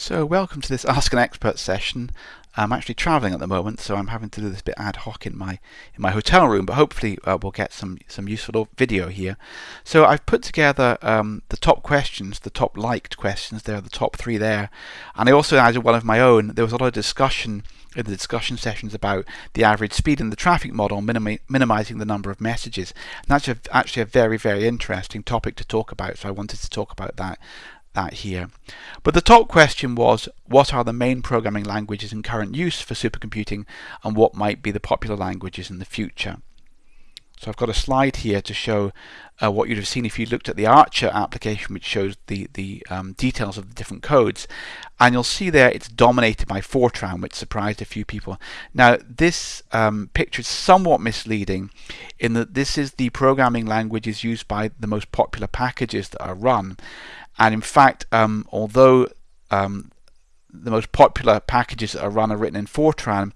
So welcome to this Ask an Expert session. I'm actually traveling at the moment, so I'm having to do this bit ad hoc in my in my hotel room, but hopefully uh, we'll get some some useful video here. So I've put together um, the top questions, the top liked questions. There are the top three there, and I also added one of my own. There was a lot of discussion in the discussion sessions about the average speed in the traffic model, minimi minimizing the number of messages. And that's a, actually a very very interesting topic to talk about. So I wanted to talk about that that here. But the top question was, what are the main programming languages in current use for supercomputing and what might be the popular languages in the future? So I've got a slide here to show uh, what you'd have seen if you looked at the Archer application, which shows the, the um, details of the different codes. And you'll see there it's dominated by Fortran, which surprised a few people. Now, this um, picture is somewhat misleading in that this is the programming languages used by the most popular packages that are run. And in fact, um, although um, the most popular packages that are run are written in Fortran,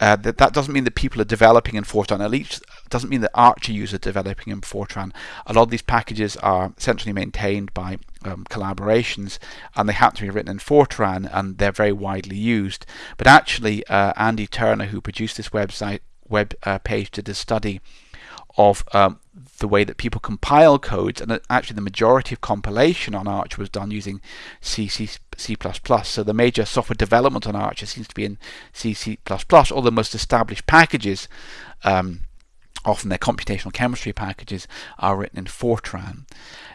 uh, that, that doesn't mean that people are developing in Fortran. At least doesn't mean that Archer users are developing in Fortran. A lot of these packages are centrally maintained by um, collaborations, and they happen to be written in Fortran, and they're very widely used. But actually, uh, Andy Turner, who produced this website web uh, page, did a study of um, the way that people compile codes, and actually the majority of compilation on Arch was done using C, C, C++. So the major software development on Arch seems to be in C, C++. All the most established packages, um, often their computational chemistry packages, are written in Fortran.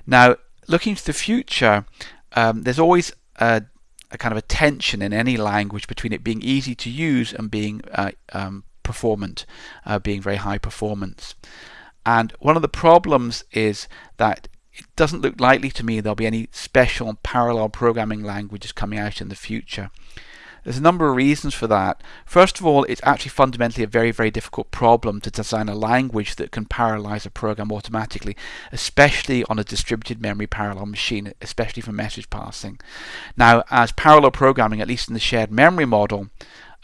Now, looking to the future, um, there's always a, a, kind of a tension in any language between it being easy to use and being uh, um, performant, uh, being very high performance. And one of the problems is that it doesn't look likely to me there'll be any special parallel programming languages coming out in the future. There's a number of reasons for that. First of all, it's actually fundamentally a very, very difficult problem to design a language that can parallelize a program automatically, especially on a distributed memory parallel machine, especially for message passing. Now, as parallel programming, at least in the shared memory model,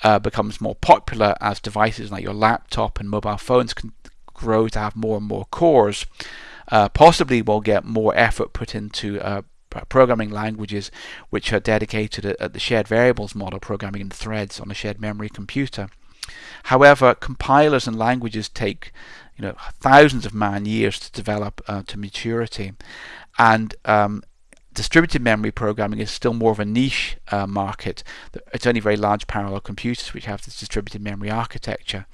uh, becomes more popular as devices like your laptop and mobile phones can grow to have more and more cores, uh, possibly we'll get more effort put into uh, programming languages which are dedicated at, the shared variables model, programming in threads on a shared memory computer. However, compilers and languages take you know thousands of man years to develop uh, to maturity, and um, distributed memory programming is still more of a niche uh, market. It's only very large parallel computers which have this distributed memory architecture.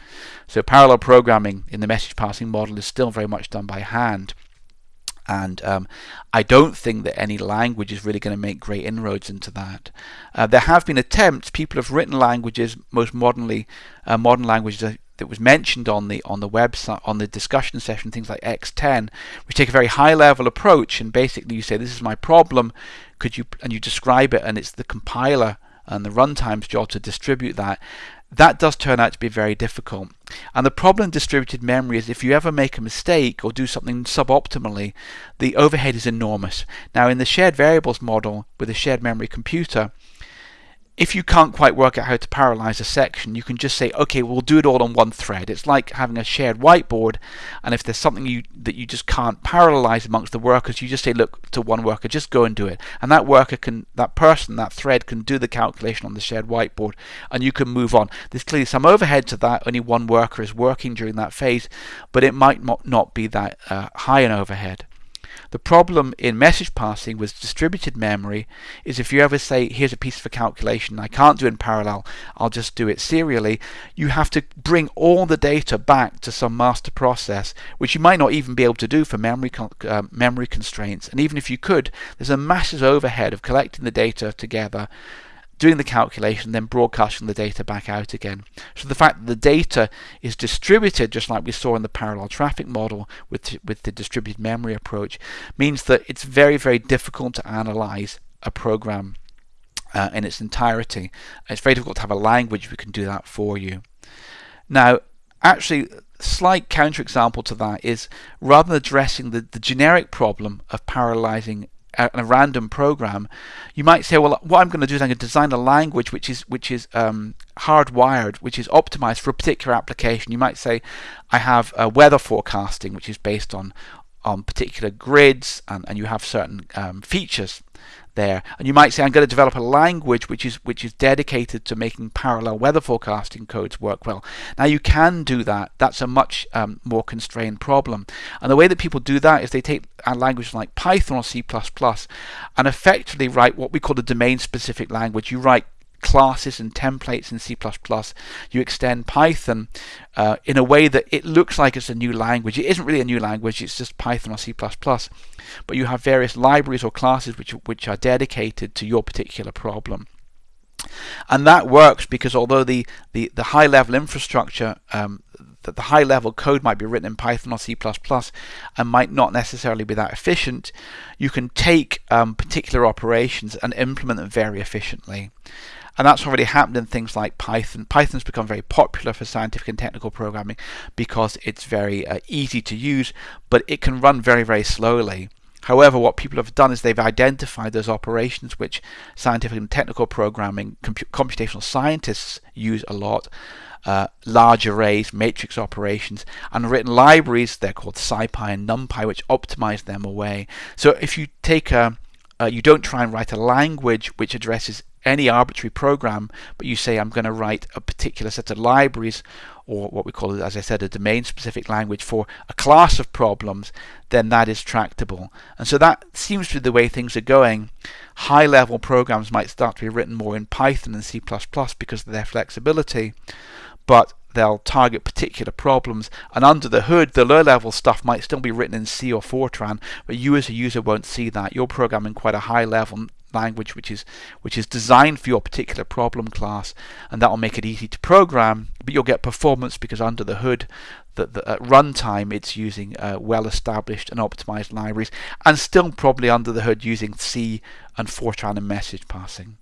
So parallel programming in the message passing model is still very much done by hand. And um, I don't think that any language is really going to make great inroads into that. Uh, there have been attempts. People have written languages, most modernly, uh, modern languages that was mentioned on the on the website on the discussion session, things like X10, which take a very high level approach and basically you say this is my problem, could you and you describe it and it's the compiler and the runtime's job to distribute that. That does turn out to be very difficult. And the problem in distributed memory is if you ever make a mistake or do something suboptimally, the overhead is enormous. Now in the shared variables model with a shared memory computer, if you can't quite work out how to parallelize a section, you can just say, okay, we'll do it all on one thread. It's like having a shared whiteboard, and if there's something you that you just can't parallelize amongst the workers, you just say, look to one worker, just go and do it. And that worker can, that person, that thread can do the calculation on the shared whiteboard, and you can move on. There's clearly some overhead to that. Only one worker is working during that phase, but it might not be that uh, high an overhead. The problem in message passing with distributed memory is if you ever say, here's a piece of a calculation, I can't do it in parallel, I'll just do it serially, you have to bring all the data back to some master process, which you might not even be able to do for memory, uh, memory constraints. And even if you could, there's a massive overhead of collecting the data together doing the calculation, then broadcasting the data back out again. So the fact that the data is distributed, just like we saw in the parallel traffic model with, with the distributed memory approach, means that it's very, very difficult to analyze a program uh, in its entirety. It's very difficult to have a language we can do that for you. Now, actually, slight counterexample to that is rather than addressing the, the generic problem of parallelizing a, random program, you might say, well, what I'm going to do is I'm going to design a language which is which is um, hardwired, which is optimized for a particular application. You might say, I have a weather forecasting, which is based on on particular grids and, and you have certain um, features there. And you might say, I'm going to develop a language which is which is dedicated to making parallel weather forecasting codes work well. Now you can do that. That's a much um, more constrained problem. And the way that people do that is they take a language like Python or C++ and effectively write what we call a domain-specific language. You write classes and templates in C++. You extend Python uh, in a way that it looks like it's a new language. It isn't really a new language, it's just Python or C++. But you have various libraries or classes which, which are dedicated to your particular problem. And that works because although the, the, the high level infrastructure, um, the, the high level code might be written in Python or C++ and might not necessarily be that efficient, you can take um, particular operations and implement them very efficiently. And that's already happened in things like Python. Python's become very popular for scientific and technical programming because it's very uh, easy to use, but it can run very, very slowly. However, what people have done is they've identified those operations which scientific and technical programming, computational scientists use a lot, uh, large arrays, matrix operations, and written libraries, they're called SciPy and NumPy, which optimize them away. So if you take a, uh, you don't try and write a language which addresses any arbitrary program, but you say I'm going to write a particular set of libraries or what we call, as I said, a domain-specific language for a class of problems, then that is tractable. And so that seems to be the way things are going. High-level programs might start to be written more in Python and C++ because of their flexibility, but they'll target particular problems and under the hood the low level stuff might still be written in C or Fortran but you as a user won't see that you're programming quite a high level language which is which is designed for your particular problem class and that will make it easy to program but you'll get performance because under the hood that at runtime it's using uh, well established and optimized libraries and still probably under the hood using C and Fortran and message passing.